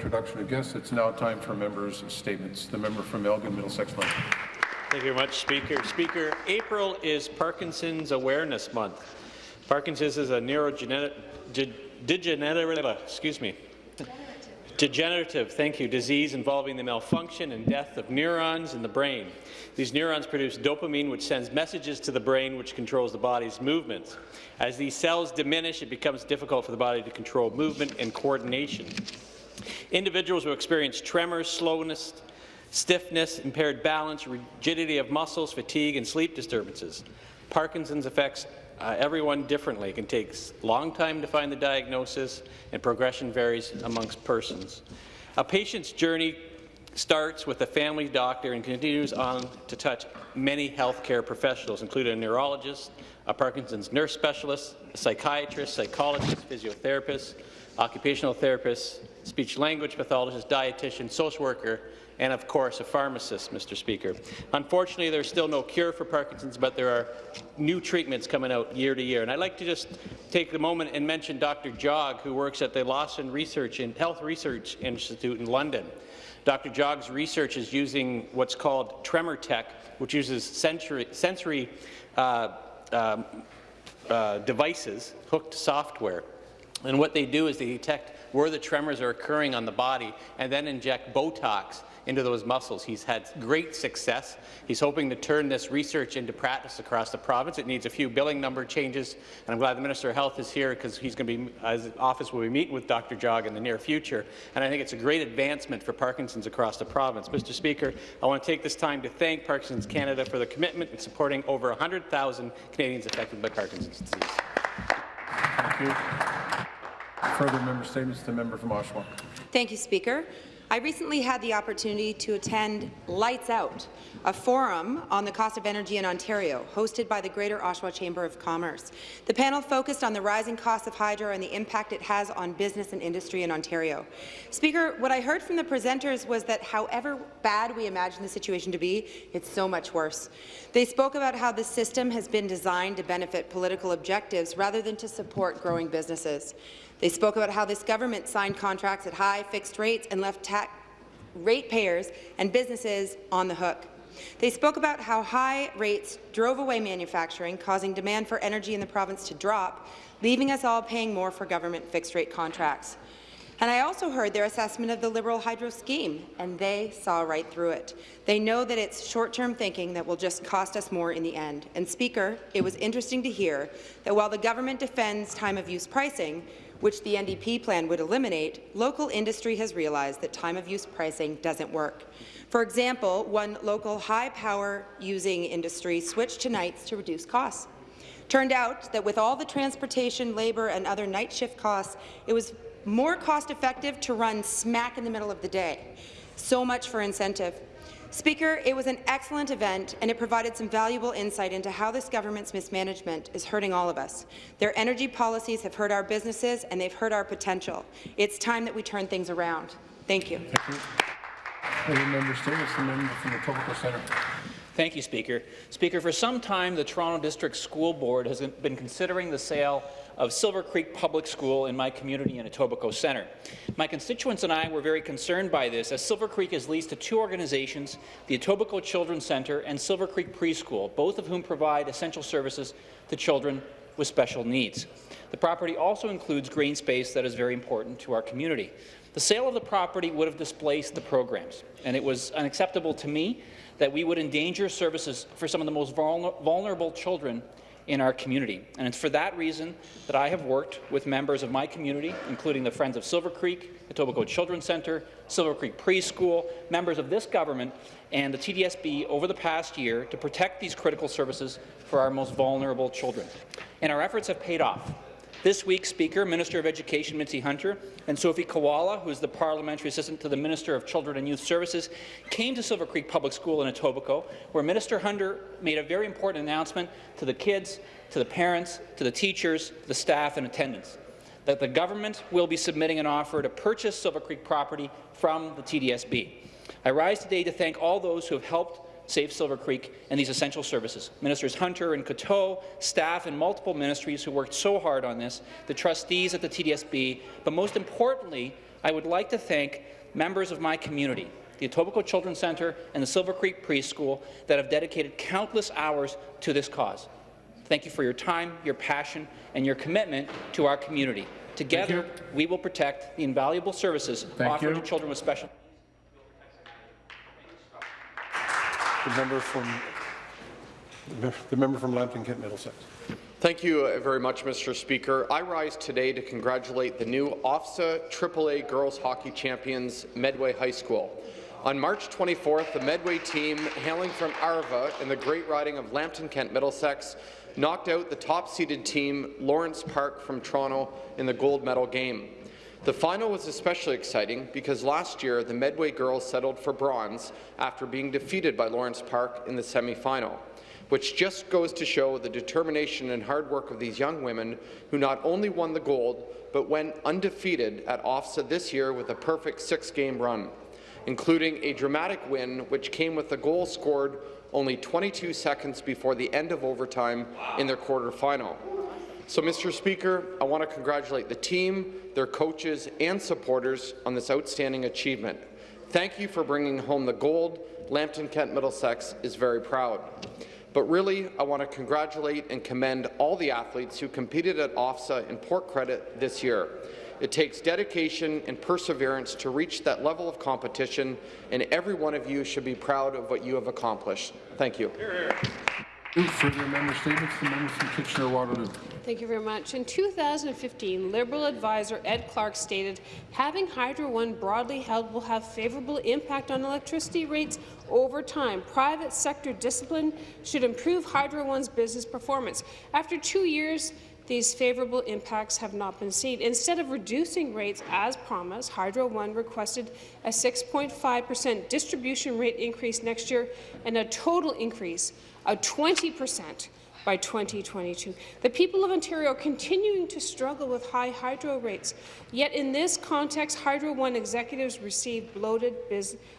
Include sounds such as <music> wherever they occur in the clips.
introduction of guests. It's now time for members' statements. The member from Elgin, Middlesex London. Thank you very much, Speaker. Speaker, April is Parkinson's Awareness Month. Parkinson's is a neurodegenerative, excuse me, degenerative, thank you, disease involving the malfunction and death of neurons in the brain. These neurons produce dopamine, which sends messages to the brain, which controls the body's movements. As these cells diminish, it becomes difficult for the body to control movement and coordination. Individuals who experience tremors, slowness, stiffness, impaired balance, rigidity of muscles, fatigue, and sleep disturbances. Parkinson's affects uh, everyone differently. It can take a long time to find the diagnosis, and progression varies amongst persons. A patient's journey starts with a family doctor and continues on to touch many healthcare professionals, including a neurologist, a Parkinson's nurse specialist, a psychiatrist, psychologist, physiotherapist, occupational therapist, speech-language pathologist, dietitian, social worker, and of course a pharmacist, Mr. Speaker. Unfortunately, there's still no cure for Parkinson's, but there are new treatments coming out year to year. And I'd like to just take a moment and mention Dr. Jog, who works at the Lawson Research and Health Research Institute in London. Dr. Jog's research is using what's called tremor tech, which uses sensory, sensory uh, um, uh, devices hooked software. And what they do is they detect where the tremors are occurring on the body and then inject Botox into those muscles. He's had great success. He's hoping to turn this research into practice across the province. It needs a few billing number changes, and I'm glad the Minister of Health is here because he's going to be, his office will be meeting with Dr. Jog in the near future, and I think it's a great advancement for Parkinson's across the province. Mr. Speaker, I want to take this time to thank Parkinson's Canada for the commitment in supporting over 100,000 Canadians affected by Parkinson's disease. Thank you. Further member statements. The member from Oshawa. Thank you, Speaker. I recently had the opportunity to attend Lights Out, a forum on the cost of energy in Ontario, hosted by the Greater Oshawa Chamber of Commerce. The panel focused on the rising cost of hydro and the impact it has on business and industry in Ontario. Speaker, what I heard from the presenters was that however bad we imagine the situation to be, it's so much worse. They spoke about how the system has been designed to benefit political objectives rather than to support growing businesses. They spoke about how this government signed contracts at high fixed rates and left ratepayers and businesses on the hook. They spoke about how high rates drove away manufacturing, causing demand for energy in the province to drop, leaving us all paying more for government fixed-rate contracts. And I also heard their assessment of the Liberal Hydro scheme, and they saw right through it. They know that it's short-term thinking that will just cost us more in the end. And Speaker, it was interesting to hear that while the government defends time-of-use pricing, which the NDP plan would eliminate, local industry has realized that time-of-use pricing doesn't work. For example, one local high-power using industry switched to nights to reduce costs. Turned out that with all the transportation, labour and other night shift costs, it was more cost-effective to run smack in the middle of the day. So much for incentive. Speaker, it was an excellent event, and it provided some valuable insight into how this government's mismanagement is hurting all of us. Their energy policies have hurt our businesses, and they've hurt our potential. It's time that we turn things around. Thank you. Thank you. member statements. The member from the Etobicoke Centre. Thank you, Speaker. Speaker, for some time, the Toronto District School Board has been considering the sale of Silver Creek Public School in my community in Etobicoke Centre. My constituents and I were very concerned by this, as Silver Creek is leased to two organizations, the Etobicoke Children's Centre and Silver Creek Preschool, both of whom provide essential services to children with special needs. The property also includes green space that is very important to our community. The sale of the property would have displaced the programs, and it was unacceptable to me that we would endanger services for some of the most vulnerable children in our community. And it's for that reason that I have worked with members of my community, including the Friends of Silver Creek, the Etobicoke Children's Centre, Silver Creek Preschool, members of this government, and the TDSB over the past year to protect these critical services for our most vulnerable children. And our efforts have paid off. This week, Speaker, Minister of Education Mitzi Hunter and Sophie Kiwala, who is the Parliamentary Assistant to the Minister of Children and Youth Services, came to Silver Creek Public School in Etobicoke, where Minister Hunter made a very important announcement to the kids, to the parents, to the teachers, the staff and attendants, that the government will be submitting an offer to purchase Silver Creek property from the TDSB. I rise today to thank all those who have helped Save Silver Creek, and these essential services. Ministers Hunter and Coteau, staff and multiple ministries who worked so hard on this, the trustees at the TDSB, but most importantly, I would like to thank members of my community, the Etobicoke Children's Centre and the Silver Creek Preschool, that have dedicated countless hours to this cause. Thank you for your time, your passion, and your commitment to our community. Together, we will protect the invaluable services Thank offered you. to children with special The member from, the member from Lambton Kent Middlesex. Thank you very much, Mr. Speaker. I rise today to congratulate the new OFSAA AAA girls hockey champions, Medway High School. On March 24th, the Medway team, hailing from Arva in the Great Riding of Lambton Kent Middlesex, knocked out the top-seeded team, Lawrence Park from Toronto, in the gold medal game. The final was especially exciting because last year the Medway girls settled for bronze after being defeated by Lawrence Park in the semi-final which just goes to show the determination and hard work of these young women who not only won the gold, but went undefeated at OFSAA this year with a perfect six-game run, including a dramatic win which came with a goal scored only 22 seconds before the end of overtime in their quarterfinal. So, Mr. Speaker, I want to congratulate the team, their coaches and supporters on this outstanding achievement. Thank you for bringing home the gold. Lambton Kent Middlesex is very proud. But really, I want to congratulate and commend all the athletes who competed at OFSAA and Port Credit this year. It takes dedication and perseverance to reach that level of competition, and every one of you should be proud of what you have accomplished. Thank you. Further member statements, the member from Kitchener-Waterloo. Thank you very much. In 2015, Liberal advisor Ed Clark stated, having Hydro One broadly held will have favourable impact on electricity rates over time. Private sector discipline should improve Hydro One's business performance. After two years, these favourable impacts have not been seen. Instead of reducing rates as promised, Hydro One requested a 6.5 per cent distribution rate increase next year and a total increase of 20 per cent by 2022. The people of Ontario are continuing to struggle with high hydro rates, yet in this context, Hydro One executives received bloated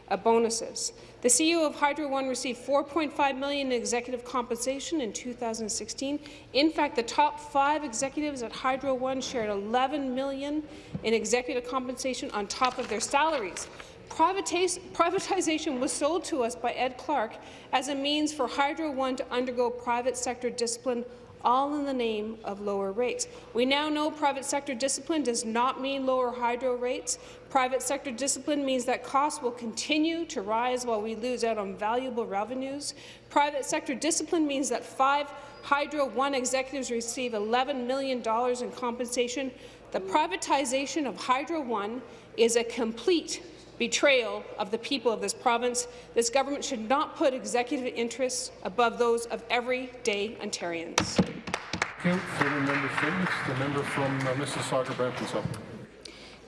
uh, bonuses. The CEO of Hydro One received 4.5 million in executive compensation in 2016. In fact, the top five executives at Hydro One shared 11 million in executive compensation on top of their salaries. Privatization was sold to us by Ed Clark as a means for Hydro One to undergo private sector discipline all in the name of lower rates. We now know private sector discipline does not mean lower hydro rates. Private sector discipline means that costs will continue to rise while we lose out on valuable revenues. Private sector discipline means that five Hydro One executives receive $11 million in compensation. The privatization of Hydro One is a complete betrayal of the people of this province. This government should not put executive interests above those of everyday Ontarians. Thank you. Further member statements, the member from uh, Mississauga, Brampton South.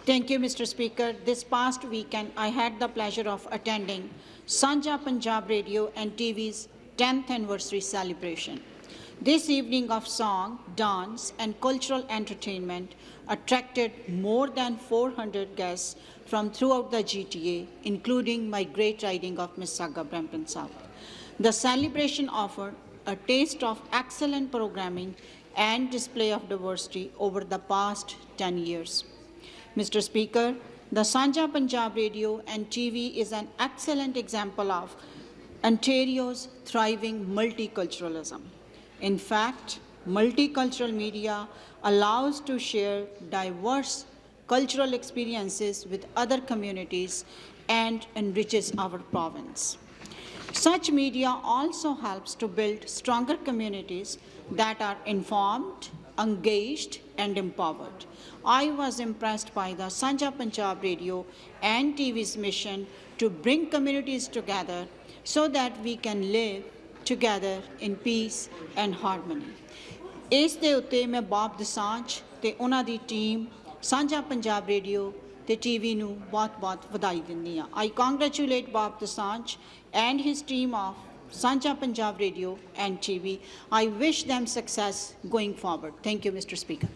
Thank you, Mr. Speaker. This past weekend, I had the pleasure of attending Sanja Punjab Radio and TV's 10th anniversary celebration. This evening of song, dance and cultural entertainment attracted more than 400 guests from throughout the GTA, including my great riding of Mississauga Brampton South. The celebration offered a taste of excellent programming and display of diversity over the past 10 years. Mr. Speaker, the Sanja Punjab Radio and TV is an excellent example of Ontario's thriving multiculturalism. In fact, multicultural media allows to share diverse cultural experiences with other communities and enriches our province. Such media also helps to build stronger communities that are informed, engaged and empowered. I was impressed by the Sanja Punjab Radio and TV's mission to bring communities together so that we can live together in peace and harmony. ਇਸ ਦੇ ਉੱਤੇ ਮੈਂ ਬਾਪ ਦਸਾਂਝ ਤੇ ਉਹਨਾਂ ਦੀ team ਸਾਂਝਾ Punjab radio ਤੇ TV ਨੂੰ ਬਹੁਤ-ਬਹੁਤ ਵਧਾਈ ਦਿੰਦੀ ਹਾਂ ਆਈ ਕੰਗ੍ਰੈਚੁਲੇਟ ਬਾਪ Dosanjh and his team of Sanjha Punjab radio and TV I wish them success going forward thank you mr speaker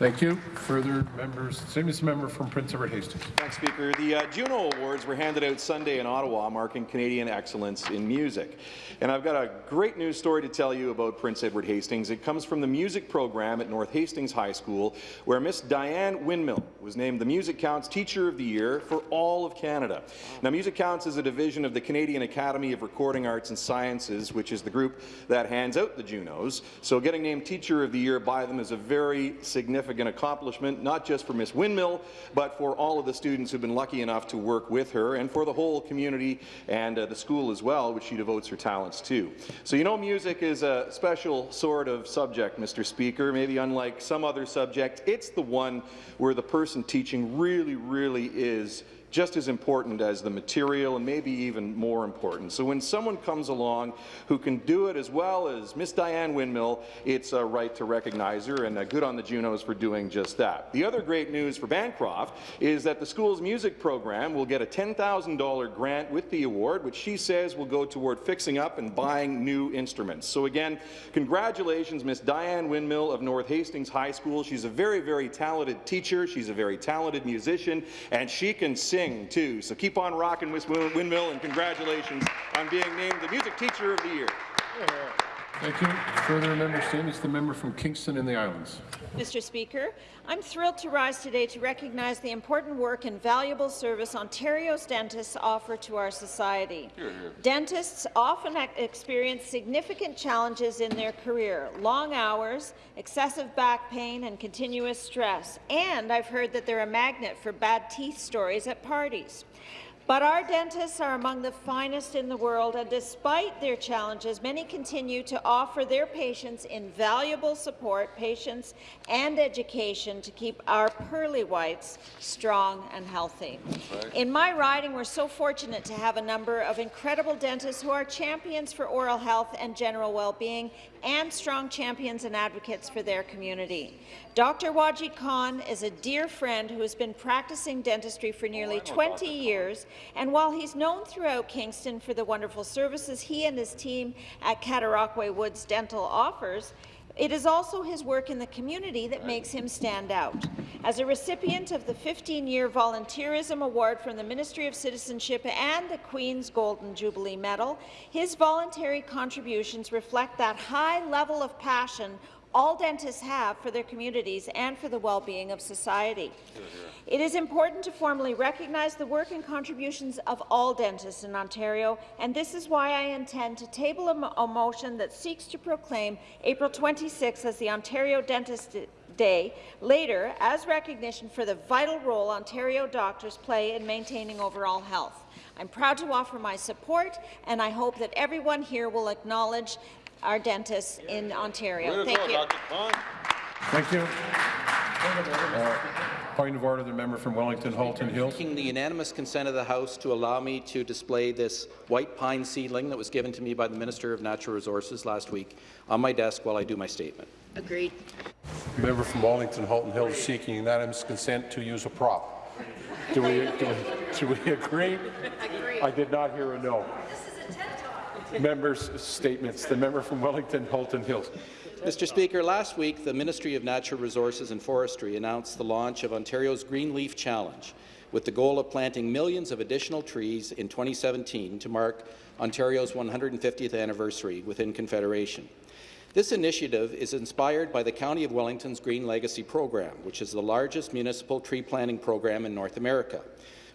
Thank you. Further members, same as the member from Prince Edward Hastings. Thanks, Speaker. The uh, Juno Awards were handed out Sunday in Ottawa, marking Canadian excellence in music. And I've got a great news story to tell you about Prince Edward Hastings. It comes from the music program at North Hastings High School, where Miss Diane Windmill was named the Music Counts Teacher of the Year for all of Canada. Now, Music Counts is a division of the Canadian Academy of Recording Arts and Sciences, which is the group that hands out the Junos. So getting named Teacher of the Year by them is a very significant accomplishment, not just for Miss Windmill, but for all of the students who've been lucky enough to work with her, and for the whole community and uh, the school as well, which she devotes her talents to. So you know music is a special sort of subject, Mr. Speaker. Maybe unlike some other subject, it's the one where the person teaching really, really is just as important as the material and maybe even more important. So when someone comes along who can do it as well as Miss Diane Windmill, it's a right to recognize her and good on the Junos for doing just that. The other great news for Bancroft is that the school's music program will get a $10,000 grant with the award, which she says will go toward fixing up and buying new instruments. So again, congratulations, Miss Diane Windmill of North Hastings High School. She's a very, very talented teacher. She's a very talented musician, and she can sing too. So keep on rocking, Miss Windmill, and congratulations on being named the Music Teacher of the Year. Thank you. Further member statements. The member from Kingston in the Islands. Mr. Speaker, I'm thrilled to rise today to recognize the important work and valuable service Ontario's dentists offer to our society. Hear, hear. Dentists often experience significant challenges in their career, long hours, excessive back pain, and continuous stress. And I've heard that they're a magnet for bad teeth stories at parties. But our dentists are among the finest in the world, and despite their challenges, many continue to offer their patients invaluable support, patience, and education to keep our pearly whites strong and healthy. Right. In my riding, we're so fortunate to have a number of incredible dentists who are champions for oral health and general well-being, and strong champions and advocates for their community. Dr. Wajid Khan is a dear friend who has been practicing dentistry for nearly 20 years, and while he's known throughout Kingston for the wonderful services he and his team at Cataraqui Woods Dental offers, it is also his work in the community that makes him stand out. As a recipient of the 15-year Volunteerism Award from the Ministry of Citizenship and the Queen's Golden Jubilee Medal, his voluntary contributions reflect that high level of passion all dentists have for their communities and for the well-being of society. It is important to formally recognize the work and contributions of all dentists in Ontario, and this is why I intend to table a, a motion that seeks to proclaim April 26 as the Ontario Dentist Day later as recognition for the vital role Ontario doctors play in maintaining overall health. I'm proud to offer my support, and I hope that everyone here will acknowledge our dentists in Ontario. Thank you. Thank you. Uh, point of order, the member from Wellington Halton Hills. Seeking the unanimous consent of the House to allow me to display this white pine seedling that was given to me by the Minister of Natural Resources last week on my desk while I do my statement. Agreed. The member from Wellington Halton Hills seeking unanimous consent to use a prop. Do we, do we, do we agree? <laughs> Agree. I did not hear a no. Members' statements. The member from Wellington Halton Hills. Mr. Speaker, last week the Ministry of Natural Resources and Forestry announced the launch of Ontario's Green Leaf Challenge, with the goal of planting millions of additional trees in 2017 to mark Ontario's 150th anniversary within Confederation. This initiative is inspired by the County of Wellington's Green Legacy Program, which is the largest municipal tree planting program in North America.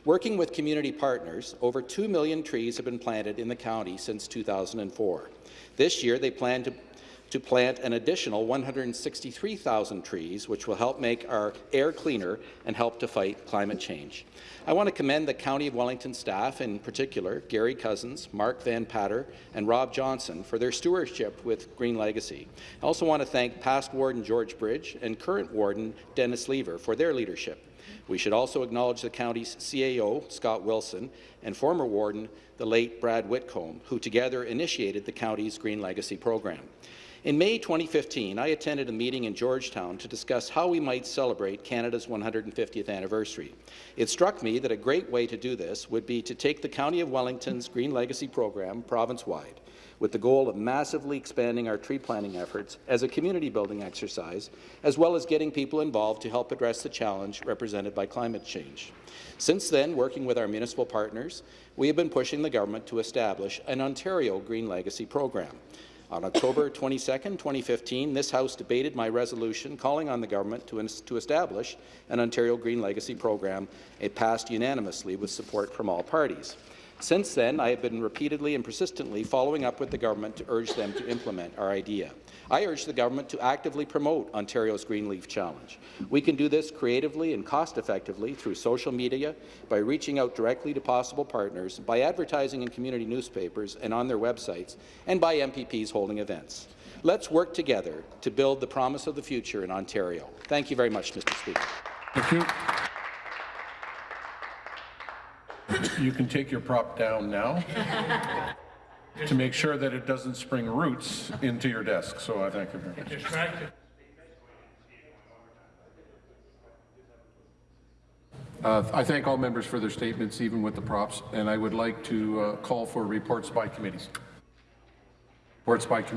Working with community partners, over 2 million trees have been planted in the county since 2004. This year, they plan to to plant an additional 163,000 trees, which will help make our air cleaner and help to fight climate change. I want to commend the County of Wellington staff, in particular Gary Cousins, Mark Van Patter, and Rob Johnson for their stewardship with Green Legacy. I also want to thank past Warden George Bridge and current Warden Dennis Lever for their leadership. We should also acknowledge the county's CAO, Scott Wilson, and former warden, the late Brad Whitcomb, who together initiated the county's Green Legacy program. In May 2015, I attended a meeting in Georgetown to discuss how we might celebrate Canada's 150th anniversary. It struck me that a great way to do this would be to take the County of Wellington's Green Legacy program province-wide, with the goal of massively expanding our tree planting efforts as a community-building exercise, as well as getting people involved to help address the challenge represented by climate change. Since then, working with our municipal partners, we have been pushing the government to establish an Ontario Green Legacy program. On October 22, 2015, this House debated my resolution calling on the government to, to establish an Ontario Green Legacy program. It passed unanimously with support from all parties. Since then, I have been repeatedly and persistently following up with the government to urge them to implement our idea. I urge the government to actively promote Ontario's Greenleaf Challenge. We can do this creatively and cost-effectively through social media, by reaching out directly to possible partners, by advertising in community newspapers and on their websites, and by MPPs holding events. Let's work together to build the promise of the future in Ontario. Thank you very much, Mr. Speaker. Thank you. You can take your prop down now to make sure that it doesn't spring roots into your desk. So I thank you very much. Uh, I thank all members for their statements, even with the props, and I would like to uh, call for reports by committees. Reports by committees.